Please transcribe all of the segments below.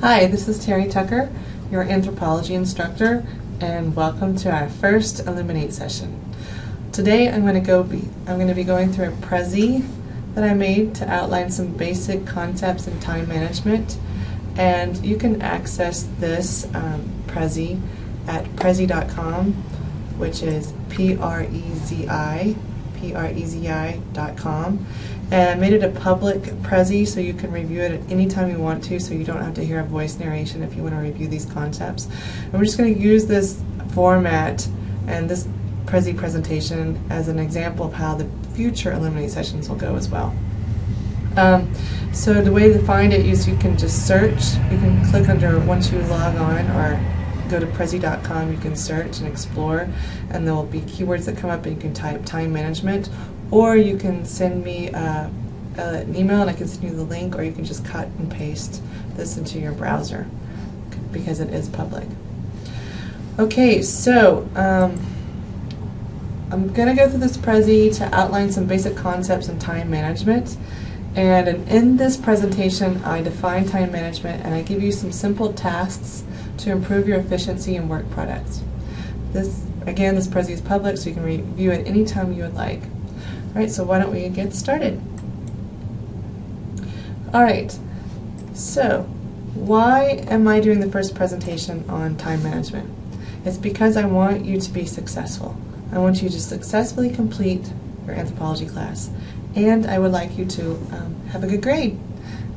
Hi, this is Terry Tucker, your anthropology instructor, and welcome to our first Elluminate session. Today I'm going to go be I'm going to be going through a Prezi that I made to outline some basic concepts in time management, and you can access this um, Prezi at prezi.com, which is P-R-E-Z-I, P-R-E-Z-I.com. And I made it a public Prezi so you can review it at any time you want to so you don't have to hear a voice narration if you want to review these concepts. And we're just going to use this format and this Prezi presentation as an example of how the future Elluminate sessions will go as well. Um, so the way to find it is you can just search, you can click under once you log on or go to prezi.com, you can search and explore and there will be keywords that come up and you can type time management or you can send me uh, an email and I can send you the link, or you can just cut and paste this into your browser because it is public. Okay, so um, I'm going to go through this Prezi to outline some basic concepts in time management. And in this presentation, I define time management and I give you some simple tasks to improve your efficiency and work products. This, again, this Prezi is public, so you can review it anytime you would like. Alright, so why don't we get started? Alright, so why am I doing the first presentation on time management? It's because I want you to be successful. I want you to successfully complete your anthropology class and I would like you to um, have a good grade.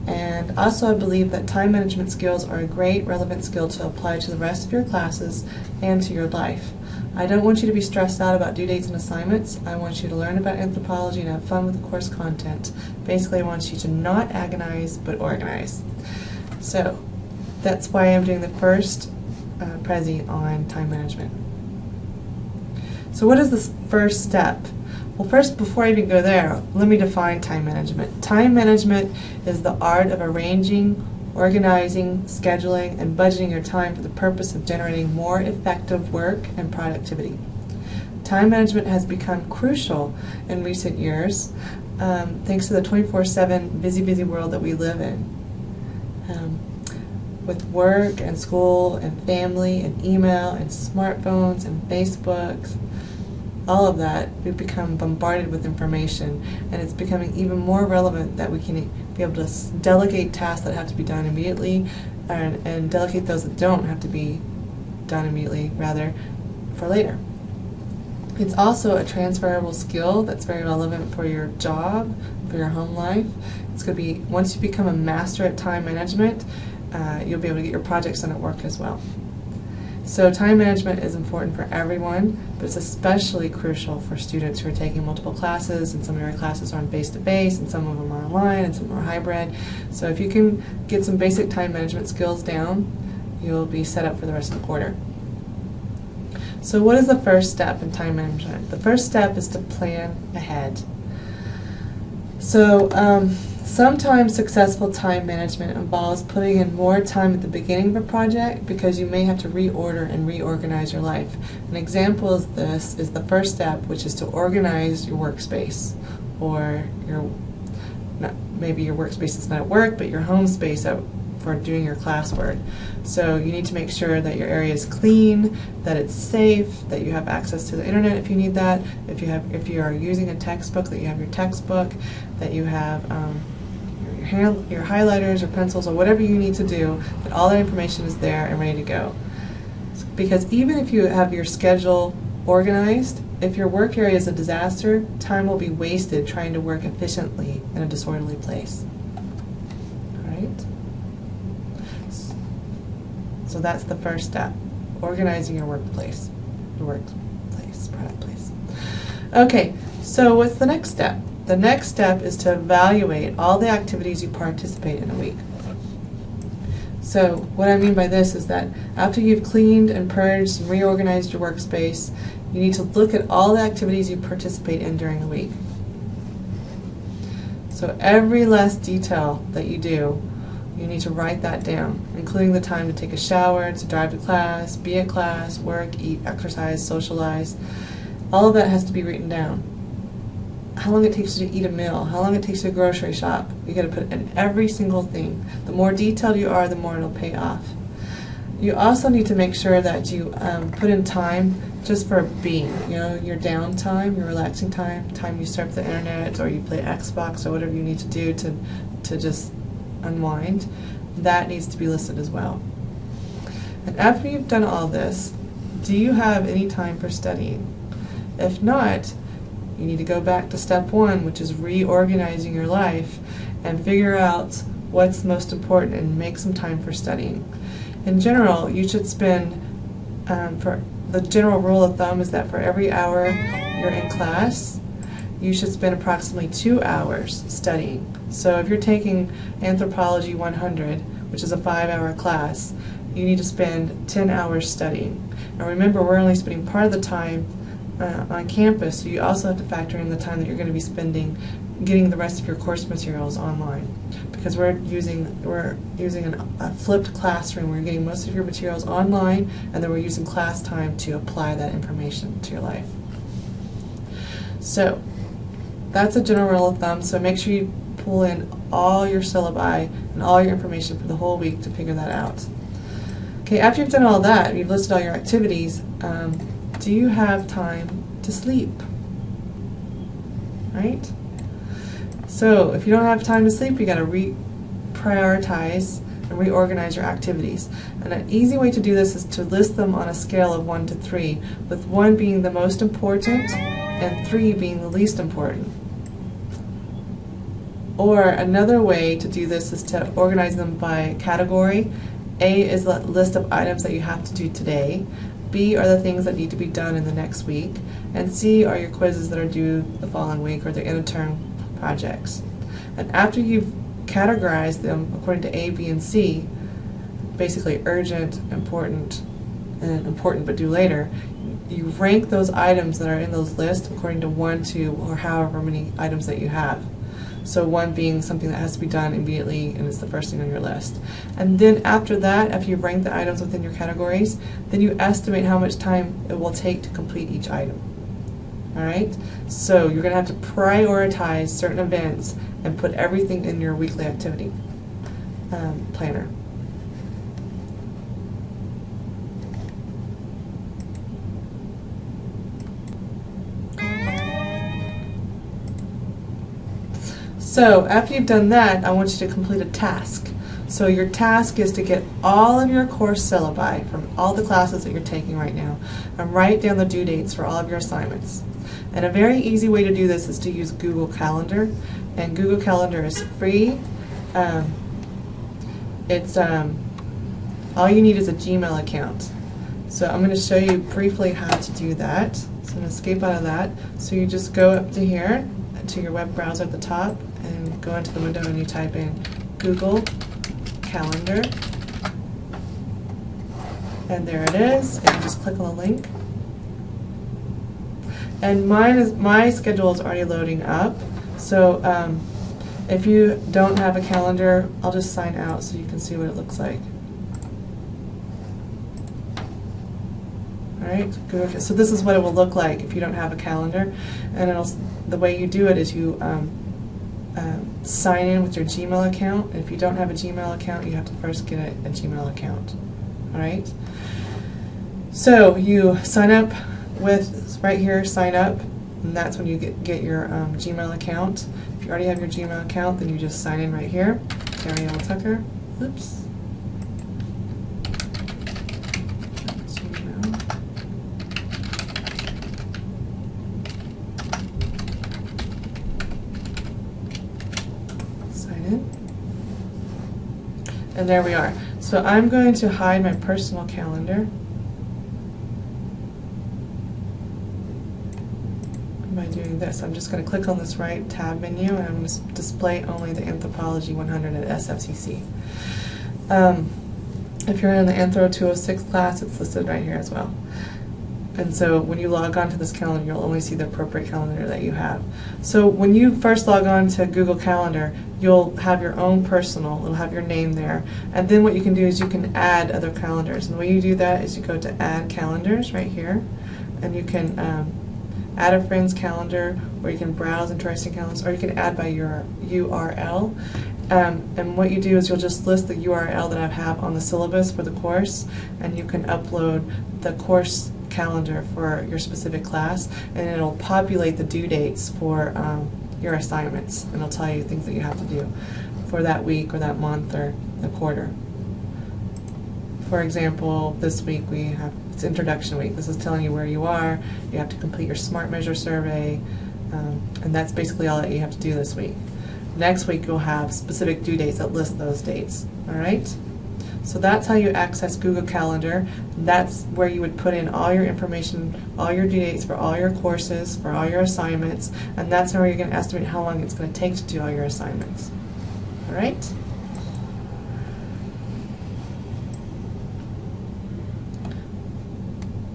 And also I believe that time management skills are a great relevant skill to apply to the rest of your classes and to your life. I don't want you to be stressed out about due dates and assignments. I want you to learn about anthropology and have fun with the course content. Basically, I want you to not agonize, but organize. So, that's why I'm doing the first uh, Prezi on time management. So what is this first step? Well, first, before I even go there, let me define time management. Time management is the art of arranging, organizing, scheduling, and budgeting your time for the purpose of generating more effective work and productivity. Time management has become crucial in recent years um, thanks to the 24-7 busy, busy world that we live in. Um, with work and school and family and email and smartphones and Facebooks, all of that, we've become bombarded with information and it's becoming even more relevant that we can be able to delegate tasks that have to be done immediately and, and delegate those that don't have to be done immediately, rather, for later. It's also a transferable skill that's very relevant for your job, for your home life. It's going to be, once you become a master at time management, uh, you'll be able to get your projects done at work as well. So time management is important for everyone, but it's especially crucial for students who are taking multiple classes, and some of your classes are on face-to-face, -face, and some of them are online, and some are hybrid. So if you can get some basic time management skills down, you'll be set up for the rest of the quarter. So what is the first step in time management? The first step is to plan ahead. So um, Sometimes successful time management involves putting in more time at the beginning of a project because you may have to reorder and reorganize your life. An example of this is the first step, which is to organize your workspace or your not, maybe your workspace is not at work, but your home space at, for doing your classwork. So you need to make sure that your area is clean, that it's safe, that you have access to the internet if you need that, if you have if you are using a textbook, that you have your textbook, that you have um, your highlighters or pencils or whatever you need to do, that all that information is there and ready to go. Because even if you have your schedule organized, if your work area is a disaster, time will be wasted trying to work efficiently in a disorderly place. Alright? So that's the first step, organizing your workplace, your workplace, product place. Okay, so what's the next step? The next step is to evaluate all the activities you participate in a week. So what I mean by this is that after you've cleaned and purged and reorganized your workspace, you need to look at all the activities you participate in during the week. So every last detail that you do, you need to write that down, including the time to take a shower, to drive to class, be at class, work, eat, exercise, socialize. All of that has to be written down. How long it takes you to eat a meal, how long it takes you to grocery shop. You got to put in every single thing. The more detailed you are, the more it'll pay off. You also need to make sure that you um, put in time just for being, you know, your downtime, your relaxing time, time you surf the internet or you play Xbox or whatever you need to do to, to just unwind, that needs to be listed as well. And after you've done all this, do you have any time for studying? If not, you need to go back to step one, which is reorganizing your life and figure out what's most important and make some time for studying. In general, you should spend, um, for the general rule of thumb is that for every hour you're in class, you should spend approximately two hours studying. So if you're taking Anthropology 100, which is a five-hour class, you need to spend 10 hours studying. Now remember, we're only spending part of the time uh, on campus, so you also have to factor in the time that you're going to be spending getting the rest of your course materials online. Because we're using we're using an, a flipped classroom, we're getting most of your materials online, and then we're using class time to apply that information to your life. So that's a general rule of thumb. So make sure you pull in all your syllabi and all your information for the whole week to figure that out. Okay, after you've done all that, you've listed all your activities, um, do you have time to sleep? Right? So if you don't have time to sleep, you got to reprioritize and reorganize your activities. And an easy way to do this is to list them on a scale of 1 to 3, with 1 being the most important and 3 being the least important. Or another way to do this is to organize them by category. A is the list of items that you have to do today. B are the things that need to be done in the next week. And C are your quizzes that are due the following week or the interterm projects. And after you've categorized them according to A, B, and C, basically urgent, important, and important but due later, you rank those items that are in those lists according to one, two, or however many items that you have. So one being something that has to be done immediately and it's the first thing on your list. And then after that, after you've ranked the items within your categories, then you estimate how much time it will take to complete each item. Alright? So you're going to have to prioritize certain events and put everything in your weekly activity um, planner. So after you've done that, I want you to complete a task. So your task is to get all of your course syllabi from all the classes that you're taking right now and write down the due dates for all of your assignments. And a very easy way to do this is to use Google Calendar. And Google Calendar is free. Um, it's um, all you need is a Gmail account. So I'm going to show you briefly how to do that. So I'm going to escape out of that. So you just go up to here, to your web browser at the top, and go into the window and you type in Google Calendar. And there it is, and you just click on the link. And mine is, my schedule is already loading up, so um, if you don't have a calendar, I'll just sign out so you can see what it looks like. Good. So this is what it will look like if you don't have a calendar. And it'll, the way you do it is you um, um, sign in with your Gmail account. If you don't have a Gmail account, you have to first get a, a Gmail account. All right. So you sign up with right here, sign up, and that's when you get get your um, Gmail account. If you already have your Gmail account, then you just sign in right here. Ariel Tucker. Oops. And there we are. So I'm going to hide my personal calendar. By doing this, I'm just going to click on this right tab menu and I'm going to display only the Anthropology 100 at SFCC. Um, if you're in the Anthro 206 class, it's listed right here as well. And so when you log on to this calendar, you'll only see the appropriate calendar that you have. So when you first log on to Google Calendar, you'll have your own personal, it'll have your name there. And then what you can do is you can add other calendars. And the way you do that is you go to Add Calendars right here, and you can um, add a friend's calendar, or you can browse interesting calendars, or you can add by your URL. Um, and what you do is you'll just list the URL that I have on the syllabus for the course, and you can upload the course calendar for your specific class, and it'll populate the due dates for um, your assignments, and it'll tell you things that you have to do for that week or that month or the quarter. For example, this week we have, it's introduction week. This is telling you where you are. You have to complete your SMART measure survey, um, and that's basically all that you have to do this week. Next week you'll have specific due dates that list those dates, all right? So that's how you access Google Calendar. That's where you would put in all your information, all your due dates for all your courses, for all your assignments, and that's how you're going to estimate how long it's going to take to do all your assignments. All right?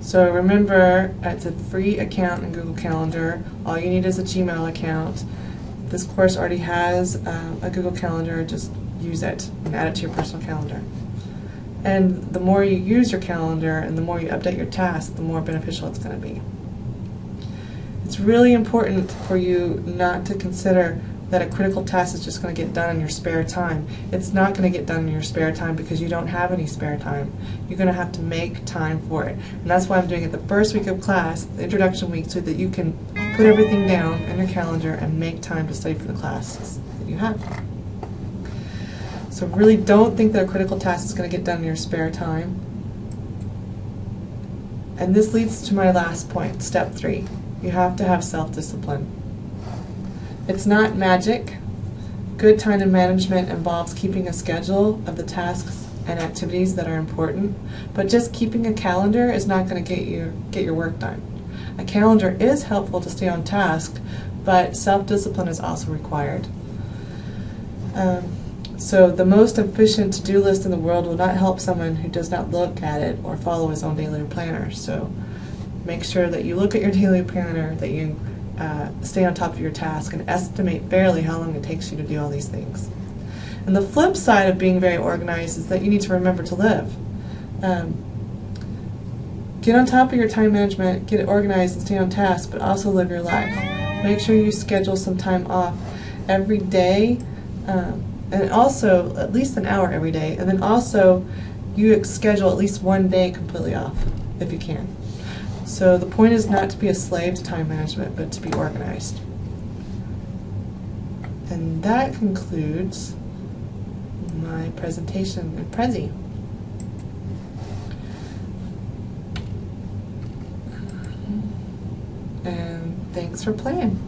So remember, it's a free account in Google Calendar. All you need is a Gmail account. This course already has um, a Google Calendar. Just use it and add it to your personal calendar. And the more you use your calendar and the more you update your tasks, the more beneficial it's going to be. It's really important for you not to consider that a critical task is just going to get done in your spare time. It's not going to get done in your spare time because you don't have any spare time. You're going to have to make time for it. And that's why I'm doing it the first week of class, the introduction week, so that you can put everything down in your calendar and make time to study for the classes that you have. So really don't think that a critical task is going to get done in your spare time. And this leads to my last point, step three. You have to have self-discipline. It's not magic. Good time management involves keeping a schedule of the tasks and activities that are important, but just keeping a calendar is not going to get you get your work done. A calendar is helpful to stay on task, but self-discipline is also required. Um, so the most efficient to-do list in the world will not help someone who does not look at it or follow his own daily planner. So make sure that you look at your daily planner, that you uh, stay on top of your task and estimate fairly how long it takes you to do all these things. And the flip side of being very organized is that you need to remember to live. Um, get on top of your time management, get it organized and stay on task, but also live your life. Make sure you schedule some time off every day, um, and also at least an hour every day, and then also you schedule at least one day completely off if you can. So the point is not to be a slave to time management, but to be organized. And that concludes my presentation in Prezi. And thanks for playing.